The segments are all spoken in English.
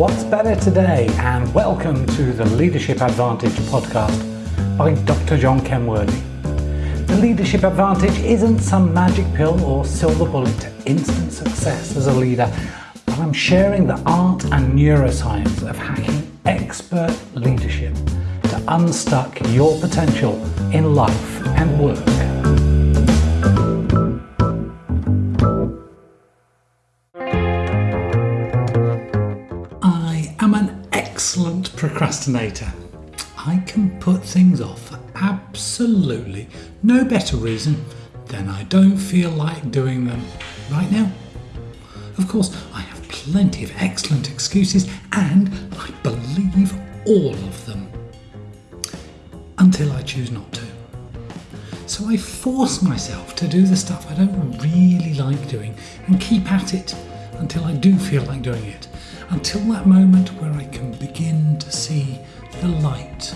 What's better today? And welcome to the Leadership Advantage podcast by Dr. John Kenworthy. The Leadership Advantage isn't some magic pill or silver bullet to instant success as a leader, but I'm sharing the art and neuroscience of hacking expert leadership to unstuck your potential in life and work. Procrastinator. I can put things off for absolutely no better reason than I don't feel like doing them right now. Of course, I have plenty of excellent excuses and I believe all of them until I choose not to. So I force myself to do the stuff I don't really like doing and keep at it until I do feel like doing it. Until that moment where I can begin to see the light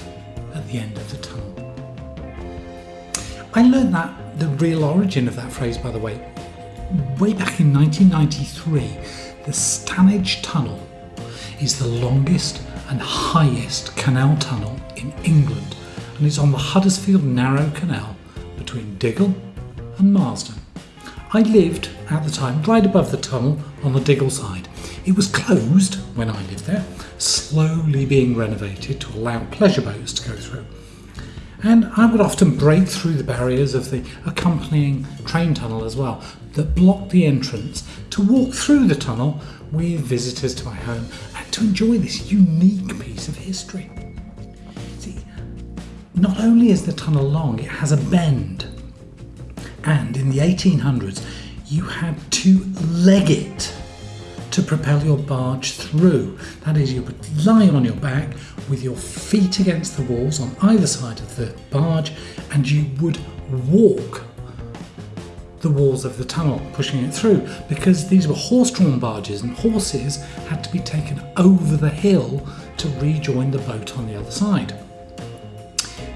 at the end of the tunnel. I learned that, the real origin of that phrase, by the way, way back in 1993. The Standedge Tunnel is the longest and highest canal tunnel in England and it's on the Huddersfield Narrow Canal between Diggle and Marsden. I lived at the time right above the tunnel on the Diggle side. It was closed when I lived there, slowly being renovated to allow pleasure boats to go through. And I would often break through the barriers of the accompanying train tunnel as well, that blocked the entrance to walk through the tunnel with visitors to my home and to enjoy this unique piece of history. See, not only is the tunnel long, it has a bend. And in the 1800s, you had to leg it to propel your barge through. That is, you would lie on your back with your feet against the walls on either side of the barge, and you would walk the walls of the tunnel, pushing it through, because these were horse drawn barges, and horses had to be taken over the hill to rejoin the boat on the other side.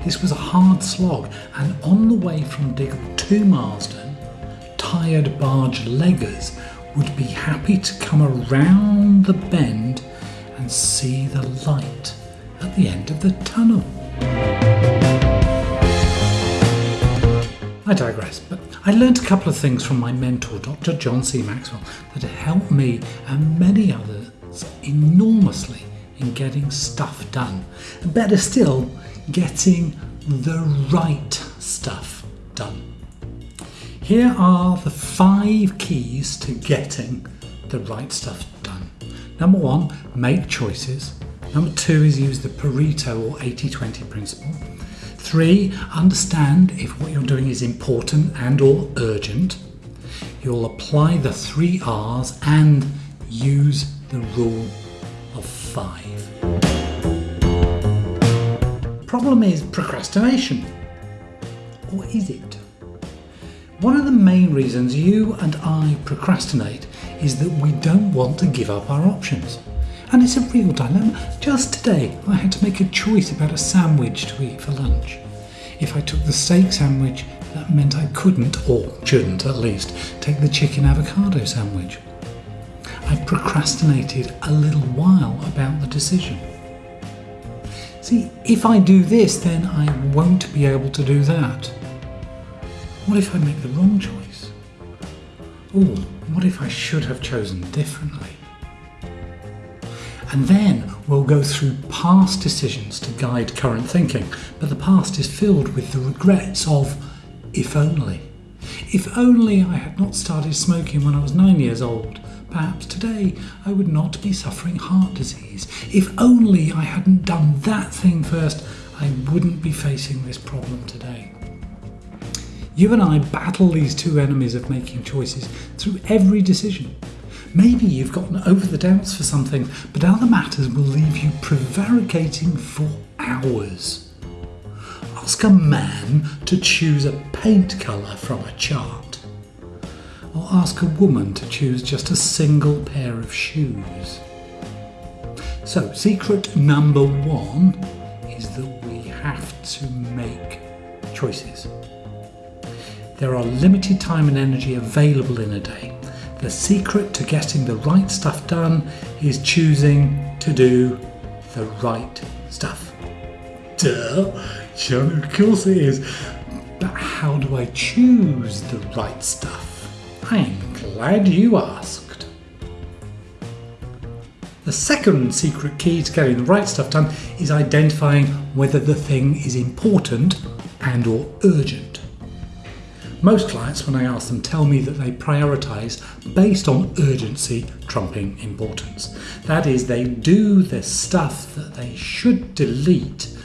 This was a hard slog, and on the way from Diggle to Marsden, tired barge leggers would be happy to come around the bend and see the light at the end of the tunnel. I digress, but I learned a couple of things from my mentor, Dr. John C. Maxwell, that helped me and many others enormously in getting stuff done. And better still, getting the right stuff done. Here are the five keys to getting the right stuff done. Number one, make choices. Number two is use the Pareto or 80 20 principle. Three, understand if what you're doing is important and or urgent. You'll apply the three R's and use the rule of five. Problem is procrastination. Or is it? One of the main reasons you and I procrastinate is that we don't want to give up our options. And it's a real dilemma. Just today, I had to make a choice about a sandwich to eat for lunch. If I took the steak sandwich, that meant I couldn't, or shouldn't at least, take the chicken avocado sandwich. I procrastinated a little while about the decision. See, if I do this, then I won't be able to do that. What if I make the wrong choice? Or what if I should have chosen differently? And then we'll go through past decisions to guide current thinking, but the past is filled with the regrets of if only. If only I had not started smoking when I was nine years old, perhaps today I would not be suffering heart disease. If only I hadn't done that thing first, I wouldn't be facing this problem today. You and I battle these two enemies of making choices through every decision. Maybe you've gotten over the doubts for something, but other matters will leave you prevaricating for hours. Ask a man to choose a paint colour from a chart, or ask a woman to choose just a single pair of shoes. So, secret number one is that we have to make choices. There are limited time and energy available in a day. The secret to getting the right stuff done is choosing to do the right stuff. Duh, John, of course it is. But how do I choose the right stuff? I'm glad you asked. The second secret key to getting the right stuff done is identifying whether the thing is important and or urgent. Most clients, when I ask them, tell me that they prioritise based on urgency trumping importance. That is, they do the stuff that they should delete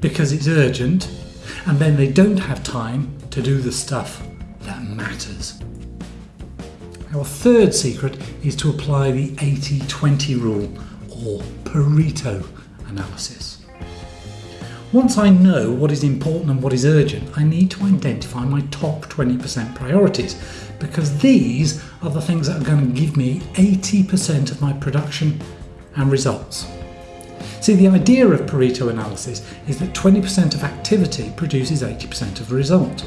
because it's urgent, and then they don't have time to do the stuff that matters. Our third secret is to apply the 80 20 rule or Pareto analysis. Once I know what is important and what is urgent, I need to identify my top 20% priorities because these are the things that are going to give me 80% of my production and results. See, the idea of Pareto analysis is that 20% of activity produces 80% of result.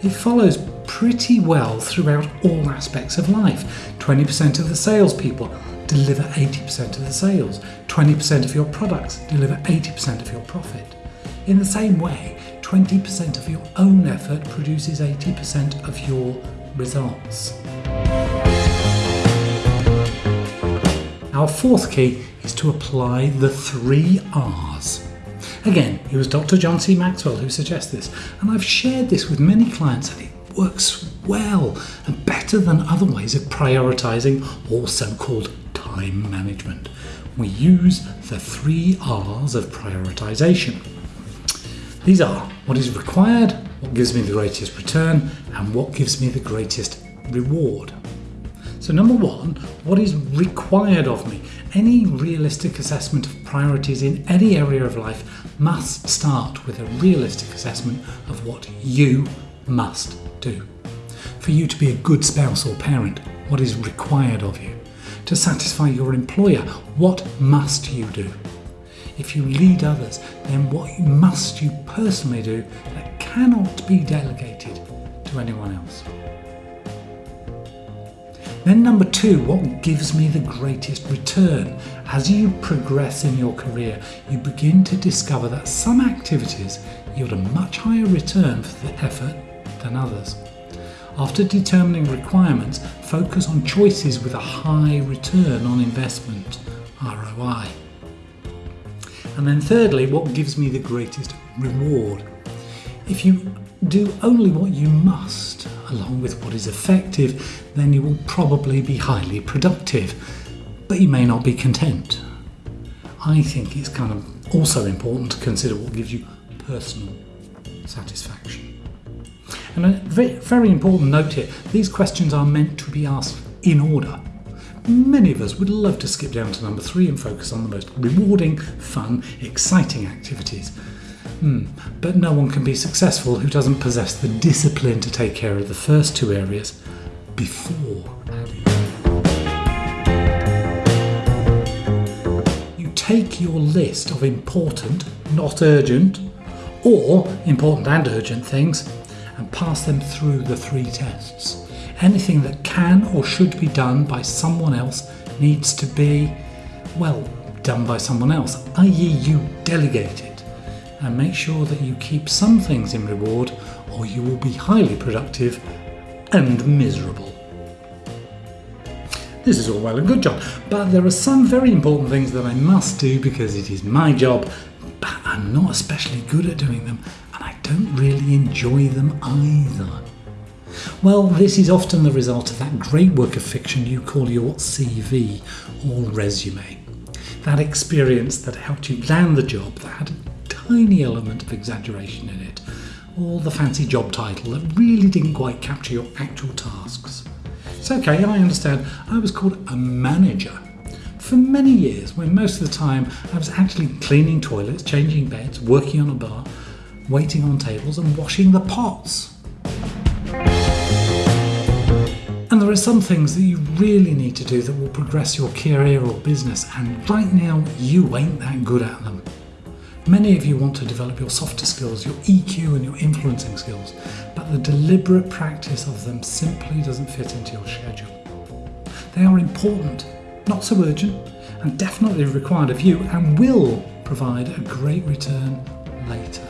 It follows pretty well throughout all aspects of life. 20% of the salespeople deliver 80% of the sales, 20% of your products deliver 80% of your profit. In the same way, 20% of your own effort produces 80% of your results. Our fourth key is to apply the three R's. Again, it was Dr. John C. Maxwell who suggests this, and I've shared this with many clients and it works well and better than other ways of prioritizing or so called time management. We use the three R's of prioritization. These are what is required, what gives me the greatest return, and what gives me the greatest reward. So, number one, what is required of me? Any realistic assessment of priorities in any area of life must start with a realistic assessment of what you must do. For you to be a good spouse or parent, what is required of you? To satisfy your employer, what must you do? If you lead others, then what must you personally do that cannot be delegated to anyone else? Then, number two, what gives me the greatest return? As you progress in your career, you begin to discover that some activities yield a much higher return for the effort than others. After determining requirements, focus on choices with a high return on investment ROI. And then, thirdly, what gives me the greatest reward? If you do only what you must, along with what is effective, then you will probably be highly productive, but you may not be content. I think it's kind of also important to consider what gives you personal satisfaction. And a very important note here these questions are meant to be asked in order. Many of us would love to skip down to number three and focus on the most rewarding, fun, exciting activities. Hmm. But no one can be successful who doesn't possess the discipline to take care of the first two areas before adding. You take your list of important, not urgent, or important and urgent things and pass them through the three tests. Anything that can or should be done by someone else needs to be, well, done by someone else, i.e., you delegate it. And make sure that you keep some things in reward, or you will be highly productive and miserable. This is all well and good, John, but there are some very important things that I must do because it is my job, but I'm not especially good at doing them, and I don't really enjoy them either. Well, this is often the result of that great work of fiction you call your CV or resume. That experience that helped you land the job that had a tiny element of exaggeration in it, or the fancy job title that really didn't quite capture your actual tasks. It's okay, I understand. I was called a manager for many years when most of the time I was actually cleaning toilets, changing beds, working on a bar, waiting on tables, and washing the pots. There are some things that you really need to do that will progress your career or business, and right now you ain't that good at them. Many of you want to develop your softer skills, your EQ, and your influencing skills, but the deliberate practice of them simply doesn't fit into your schedule. They are important, not so urgent, and definitely required of you and will provide a great return later.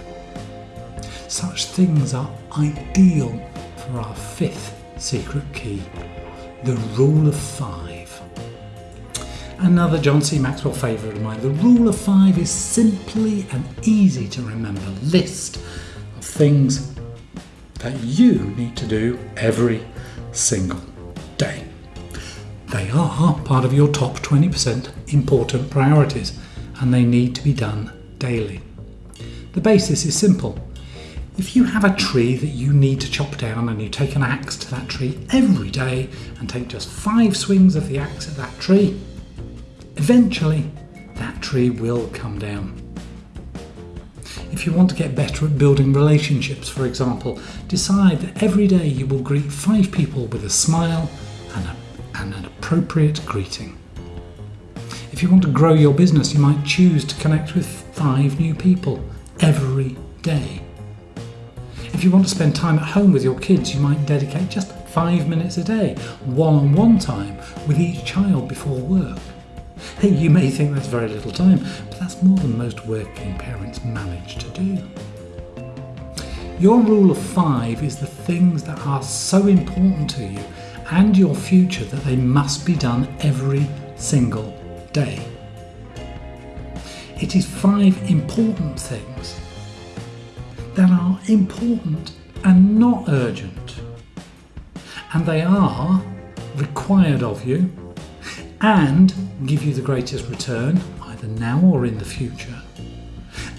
Such things are ideal for our fifth secret key the rule of five. Another John C. Maxwell favourite of mine. The rule of five is simply an easy to remember list of things that you need to do every single day. They are part of your top 20% important priorities and they need to be done daily. The basis is simple. If you have a tree that you need to chop down and you take an axe to that tree every day and take just five swings of the axe at that tree, eventually that tree will come down. If you want to get better at building relationships, for example, decide that every day you will greet five people with a smile and, a, and an appropriate greeting. If you want to grow your business, you might choose to connect with five new people every day. If you want to spend time at home with your kids, you might dedicate just five minutes a day, one on one time with each child before work. Hey, you may think that's very little time, but that's more than most working parents manage to do. Your rule of five is the things that are so important to you and your future that they must be done every single day. It is five important things that are important and not urgent. And they are required of you and give you the greatest return, either now or in the future,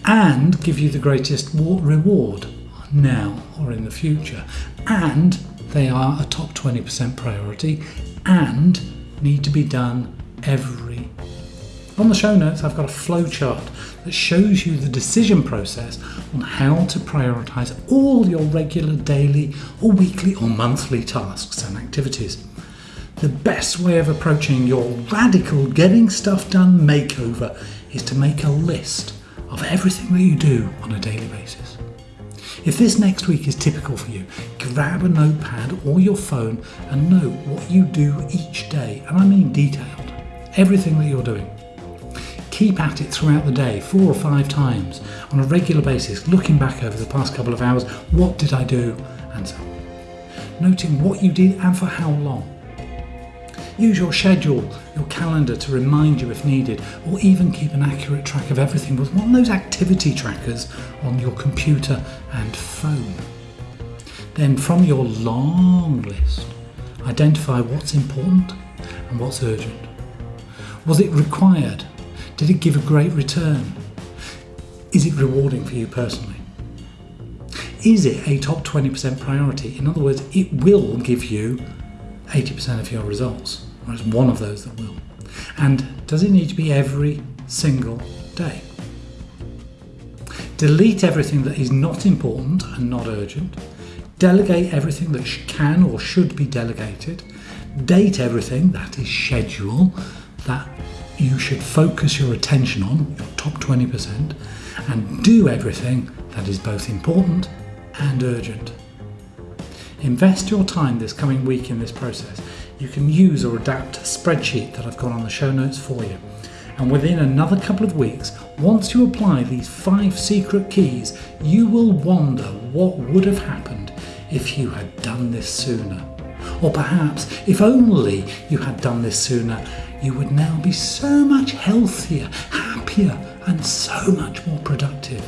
and give you the greatest reward now or in the future. And they are a top 20% priority and need to be done every. On the show notes, I've got a flowchart that shows you the decision process on how to prioritize all your regular daily or weekly or monthly tasks and activities. The best way of approaching your radical getting stuff done makeover is to make a list of everything that you do on a daily basis. If this next week is typical for you, grab a notepad or your phone and note what you do each day, and I mean detailed, everything that you're doing keep at it throughout the day, four or five times on a regular basis, looking back over the past couple of hours, what did I do, and so on. Noting what you did and for how long. Use your schedule, your calendar to remind you if needed, or even keep an accurate track of everything with one of those activity trackers on your computer and phone. Then, from your long list, identify what's important and what's urgent. Was it required did it give a great return? Is it rewarding for you personally? Is it a top 20% priority? In other words, it will give you 80% of your results, or it's one of those that will. And does it need to be every single day? Delete everything that is not important and not urgent. Delegate everything that can or should be delegated. Date everything that is schedule that you should focus your attention on, your top 20%, and do everything that is both important and urgent. Invest your time this coming week in this process. You can use or adapt a spreadsheet that I've got on the show notes for you. And within another couple of weeks, once you apply these five secret keys, you will wonder what would have happened if you had done this sooner. Or perhaps, if only you had done this sooner, you would now be so much healthier, happier, and so much more productive,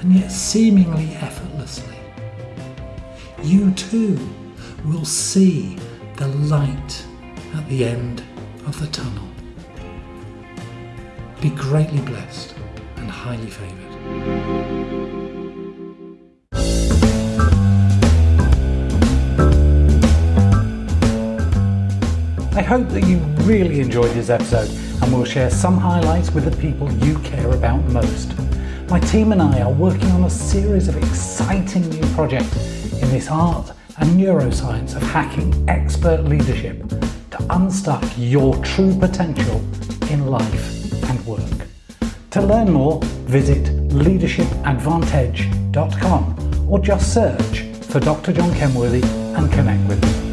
and yet seemingly effortlessly. You too will see the light at the end of the tunnel. Be greatly blessed and highly favoured. I hope that you really enjoyed this episode and will share some highlights with the people you care about most. My team and I are working on a series of exciting new projects in this art and neuroscience of hacking expert leadership to unstuck your true potential in life and work. To learn more, visit leadershipadvantage.com or just search for Dr. John Kenworthy and connect with me.